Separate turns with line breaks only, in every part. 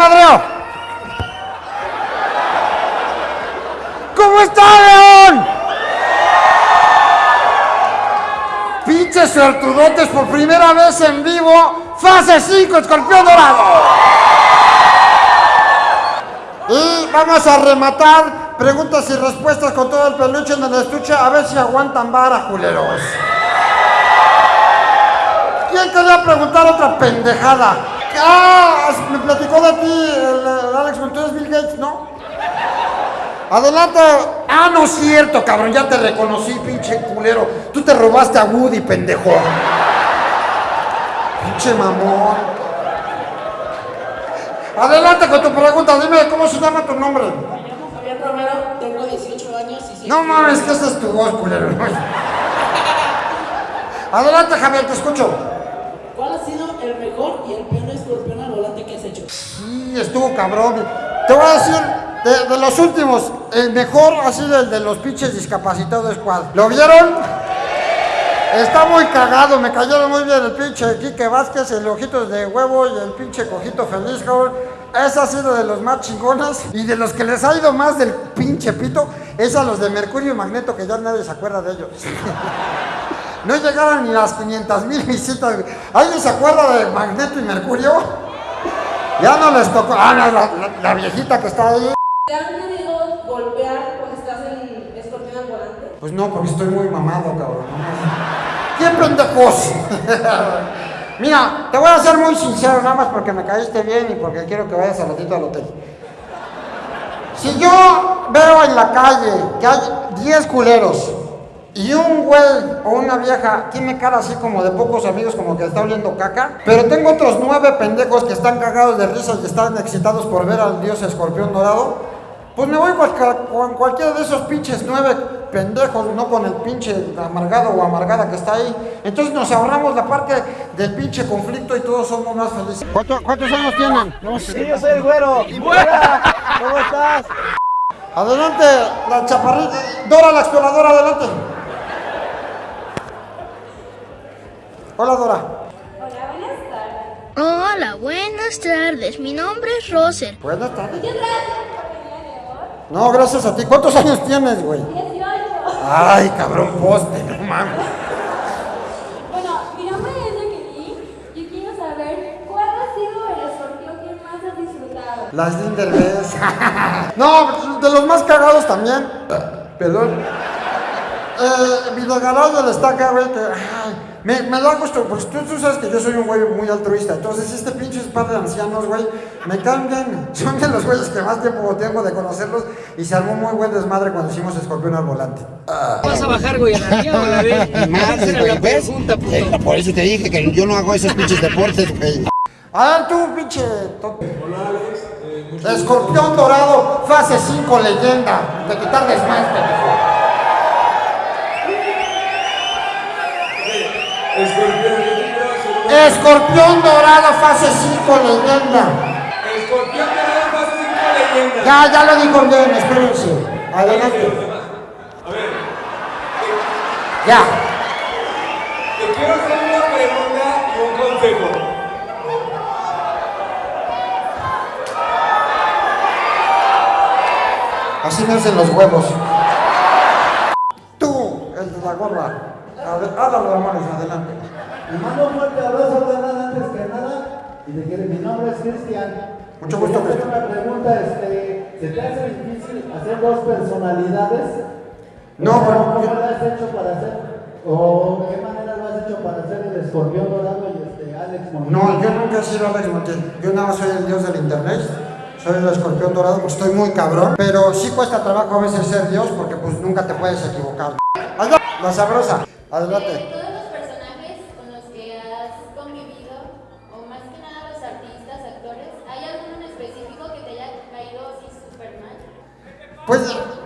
¿A quién madreo? ¿Cómo está, León? Pinches suertudotes por primera vez en vivo. Fase 5, escorpión dorado. Y vamos a rematar preguntas y respuestas con todo el peluche en el estuche. A ver si aguantan vara, culeros. ¿Quién quería preguntar otra pendejada? Ah, me platicó de ti el, el Alex Montoya, Bill Gates, ¿no? Adelante. Ah, no es cierto, cabrón, ya te reconocí, pinche culero. Tú te robaste a Woody, pendejo. Pinche mamón. Adelante con tu pregunta, dime cómo se llama tu nombre.
Me llamo Fabián Romero, tengo 18 años y
No mames, que esa es tu voz, culero. Adelante, Javier, te escucho.
¿Cuál ha sido el mejor y el peor escorpión al volante que has hecho?
Sí, estuvo cabrón. Te voy a decir, de, los últimos, el mejor ha sido el de los pinches discapacitados squad. ¿Lo vieron? Está muy cagado, me cayeron muy bien el pinche Quique Vázquez, el ojitos de huevo y el pinche cojito feliz, cabrón. Ese ha sido de los más chingones y de los que les ha ido más del pinche pito, es a los de Mercurio y Magneto, que ya nadie se acuerda de ellos. No llegaron ni las 500 mil visitas. ¿Alguien se acuerda de Magneto y Mercurio? Ya no les tocó. Ah, no, la, la- la viejita que está ahí.
¿Te han querido golpear cuando estás en escorpión volante?
Pues no, porque estoy muy mamado, cabrón. ¿Qué pendejos? Mira, te voy a ser muy sincero, nada más porque me caíste bien y porque quiero que vayas al ratito al hotel. Si yo veo en la calle que hay 10 culeros y un güey o una vieja tiene cara así como de pocos amigos, como que está oliendo caca, pero tengo otros nueve pendejos que están cagados de risa y están excitados por ver al dios escorpión dorado, pues me voy con, cualquiera de esos pinches nueve pendejos, no con el pinche amargado o amargada que está ahí. Entonces nos ahorramos la parte del pinche conflicto y todos somos más felices. ¿Cuánto- ¿Cuántos años tienen?
Sí, yo soy el güero. Hola, ¿Cómo estás?
Adelante, la chaparrita. Dora, la exploradora, adelante. Hola, Dora.
Hola, buenas tardes.
Hola, buenas tardes. Mi nombre es Roser.
Buenas tardes.
Muchas gracias por venir de hoy.
No, gracias a ti. ¿Cuántos años tienes, güey?
18.
Ay, cabrón, poste, no mames.
Bueno, mi nombre es Jacqueline. Yo quiero saber cuál ha sido el escorpión que más has disfrutado.
Las Linderbes. no, de los más cagados también. Perdón. Eh, Videgaray le está acá, güey, que. ay, me, me da gusto, pues tú, tú sabes que yo soy un güey muy altruista. Entonces, este pinche par de ancianos, güey, me caen bien. Son de los güeyes que más tiempo tengo de conocerlos. Y se armó muy buen desmadre cuando hicimos escorpión al volante.
¿Vas a bajar, güey, a la mía o a la B?
Madre, güey,
la
¿ves?
pregunta, puto.
Eh, Por eso te dije que yo no hago esos pinches deportes, güey.
A ver, tú, pinche. tonto. Escorpión dorado, fase 5, leyenda. De quitar desmadre,
Escorpión
dorado, fase 5, leyenda.
Escorpión Dorado fase 5 leyenda.
Ya, ya lo dijo bien, espérense. Adelante.
A ver,
Ya.
te quiero hacer una pregunta y un consejo.
Así me hacen los huevos. Tú, el de la gorra. Háblalo, hermanos, adelante.
Mando un fuerte abrazo, carnal, antes que nada. Y te mi nombre es Cristian.
Mucho gusto, Cristian.
una pregunta, este, ¿se te hace difícil hacer dos personalidades?
No, pero-
¿Cómo lo has hecho para hacer? ¿O qué manera lo has hecho para hacer el escorpión dorado y este Alex Montiel?
No, yo nunca he sido Alex Montiel. Yo nada más soy el dios del internet. Soy el escorpión dorado, pues estoy muy cabrón. Pero sí cuesta trabajo a veces ser dios porque pues nunca te puedes equivocar. Allá, la sabrosa.
De todos los personajes con los que has convivido, o más que nada los artistas, actores, ¿hay alguno en específico que te haya caído así súper mal?
Pues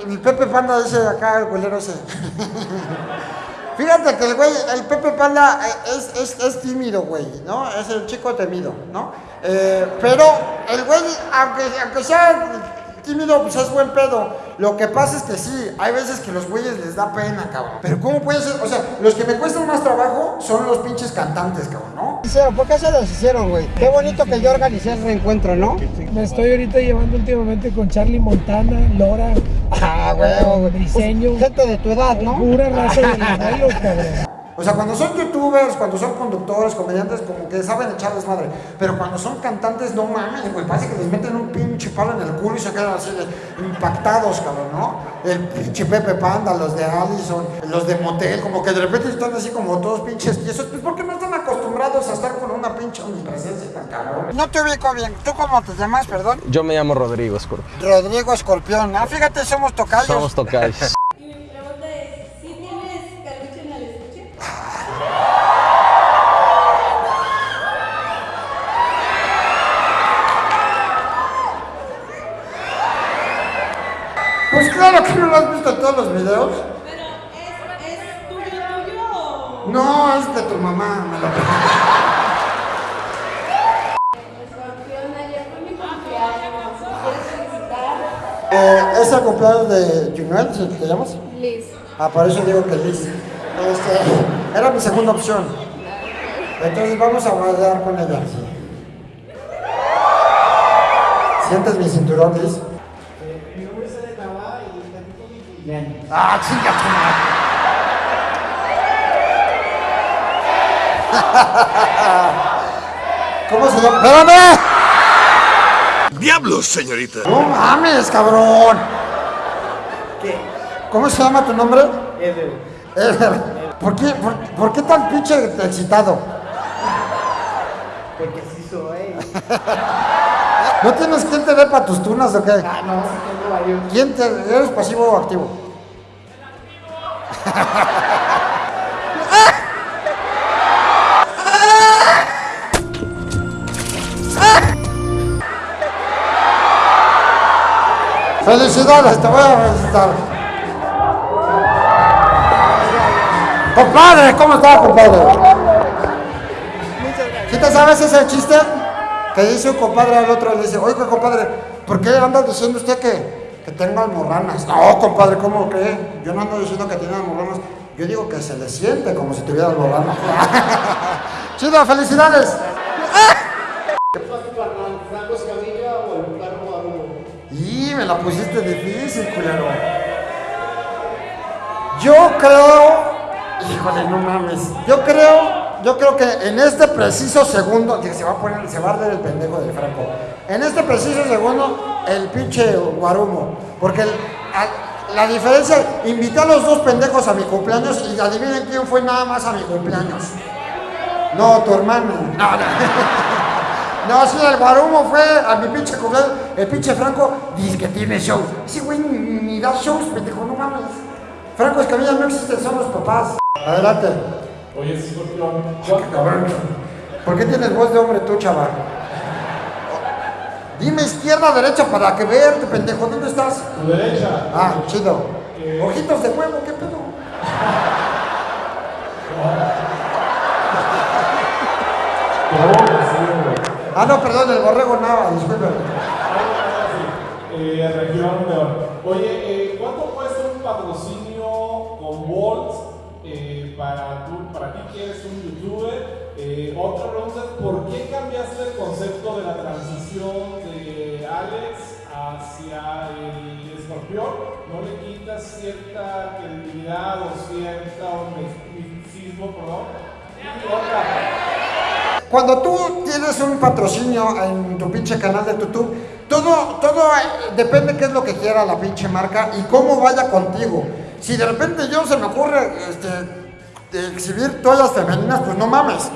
el Pepe Panda dice acá, el culero ese. Fíjate que el güey, el Pepe Panda eh, es, es, es tímido, güey, ¿no? Es el chico temido, ¿no? Eh, pero el güey, aunque, aunque sea tímido, pues es buen pedo. Lo que pasa es que sí, hay veces que los güeyes les da pena, cabrón. Pero ¿cómo puede ser? O sea, los que me cuestan más trabajo son los pinches cantantes, cabrón, ¿no?
Hicieron, ¿por qué se los hicieron, güey? Qué bonito que yo organicé el reencuentro, ¿no?
Me estoy ahorita llevando últimamente con Charlie Montana, Lora,
Ah, güey.
Briseño,
Gente de tu edad, ¿no?
pura raza de modelos, cabrón.
O sea, cuando son youtubers, cuando son conductores, comediantes, como que saben echar desmadre. Pero cuando son cantantes, no mames, güey. Parece que les meten un pinche palo en el culo y se quedan así de impactados, cabrón, ¿no? El pinche Pepe Panda, los de Allison, los de Motel, como que de repente están así como todos pinches tiesos. Pues porque no están acostumbrados a estar con una pinche omnipresencia tan cabrón.
No te ubico bien. ¿Tú cómo te llamas, perdón?
Yo me llamo Rodrigo Scorpio.
Rodrigo Escorpión. Ah, fíjate, somos tocayos.
Somos tocayos.
Y mi pregunta es, ¿sí tienes caluche en el estuche?
Pues claro que no lo has visto en todos los videos.
Pero es, es tuyo, tuyo.
No, es de tu mamá, me lo eh, ¿Es el cumpleaños de Junuel, te llamas?
Liz.
Ah, por eso digo que Liz. Este, era mi segunda opción. Entonces vamos a bailar con ella. ¿Sientes mi cinturón, Liz?
Cumpleaños.
¡Ah, chinga tu madre! ¿Cómo se llama? ¡Espérame!
¡Diablos, señorita!
¡No mames, cabrón!
¿Qué?
¿Cómo se llama tu nombre?
Eder.
Eder. ¿Por qué, por, por qué tan pinche excitado?
Porque sí soy.
¿No tienes quien te dé para tus tunas o qué?
Ah, no, sí tengo varios.
¿Quién te, eres pasivo o activo? Felicidades, te voy a felicitar. Compadre, ¿cómo está, compadre? ¿Sí te sabes ese chiste? Que dice un compadre al otro, le dice, oiga, compadre, ¿por qué anda diciendo usted que, que tengo almorranas? No, compadre, ¿cómo cree? Yo no ando diciendo que tiene almorranas. Yo digo que se le siente como si tuviera almorranas. Chido, felicidades. Y me la pusiste difícil, culero. Yo creo, híjole, no mames. Yo creo, yo creo que en este preciso segundo, que se va a poner, se va a arder el pendejo del Franco. En este preciso segundo, el pinche guarumo. Porque el- a- la diferencia, invité a los dos pendejos a mi cumpleaños y adivinen quién fue nada más a mi cumpleaños. No, tu hermano. No, no. No, sí, el Guarumo fue a mi pinche cumpleaños. El pinche Franco dice que tiene show. Ese güey ni, ni da shows, pendejo, no mames. Franco Escamilla no existen, son los papás. Adelante.
Oye, escorpión.
Cabrón. ¿Por qué tienes voz de hombre tú, chaval? Dime izquierda, derecha para que verte, pendejo. ¿Dónde estás?
Tu derecha.
Ah, chido. Ojitos de huevo, ¿qué pedo? Ah, no, perdón, el borrego Nava, disculpe.
Eh, región. Oye, que eres un youtuber? Eh, otra pregunta ¿por qué cambiaste el concepto de la transición de Alex hacia el escorpión? ¿No le quitas cierta credibilidad o cierta misticismo, perdón? Otra,
Cuando tú tienes un patrocinio en tu pinche canal de YouTube, todo, todo eh, depende qué es lo que quiera la pinche marca y cómo vaya contigo. Si de repente yo se me ocurre este, exhibir toallas femeninas, pues no mames.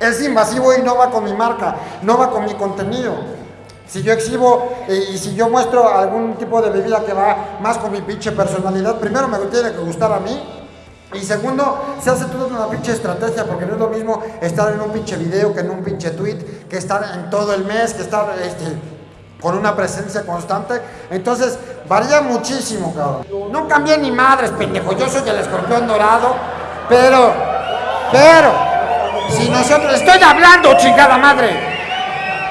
Es invasivo y no va con mi marca, no va con mi contenido. Si yo exhibo eh, y si yo muestro algún tipo de bebida que va más con mi pinche personalidad, primero me tiene que gustar a mí y segundo, se hace toda una pinche estrategia, porque no es lo mismo estar en un pinche video que en un pinche tweet, que estar en todo el mes, que estar este, con una presencia constante. Entonces, varía muchísimo, cabrón. No cambié ni madres, pendejo. Yo soy el escorpión dorado, pero, pero, si nosotros. Estoy hablando, chingada madre.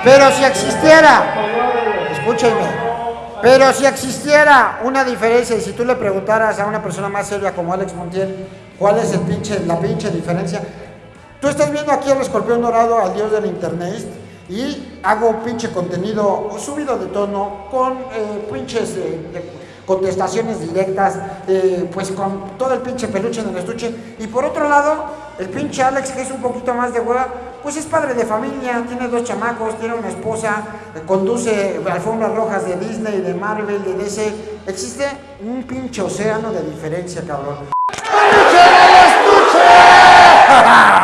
Pero si existiera, escúchenme. Pero si existiera una diferencia y si tú le preguntaras a una persona más seria como Alex Montiel, ¿cuál es la pinche diferencia? Tú estás viendo aquí al escorpión dorado, al dios del internet, y hago pinche contenido subido de tono, con eh, pinches eh, de- contestaciones directas, eh, pues con todo el pinche peluche en el estuche. Y por otro lado, el pinche Alex, que es un poquito más de hueva, pues es padre de familia, tiene dos chamacos, tiene una esposa, eh, conduce alfombras rojas de Disney, de Marvel, de DC. Existe un pinche océano de diferencia, cabrón. ¡Peluche en el estuche!